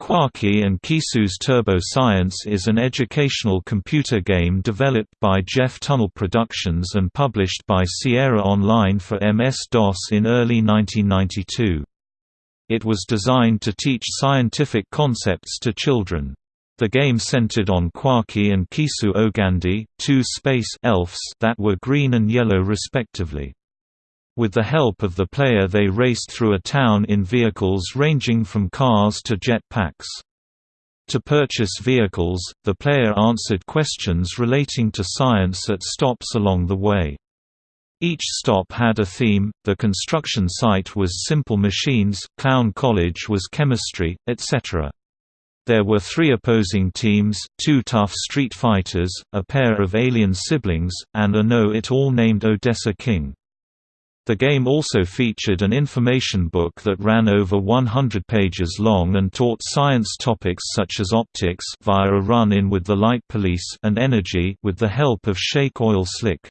Quarky and Quaysoo's Turbo Science is an educational computer game developed by Jeff Tunnell Productions and published by Sierra Online for MS-DOS in early 1992. It was designed to teach scientific concepts to children. The game centered on Quarky and Quaysoo Ogandi, two space elves that were green and yellow respectively. With the help of the player they raced through a town in vehicles ranging from cars to jet packs. To purchase vehicles, the player answered questions relating to science at stops along the way. Each stop had a theme, the construction site was simple machines, Clown College was chemistry, etc. There were three opposing teams, two tough street fighters, a pair of alien siblings, and a know-it-all named Odessa King. The game also featured an information book that ran over 100 pages long and taught science topics such as optics via a run-in with the Light Police and energy with the help of Shake Oil Slick.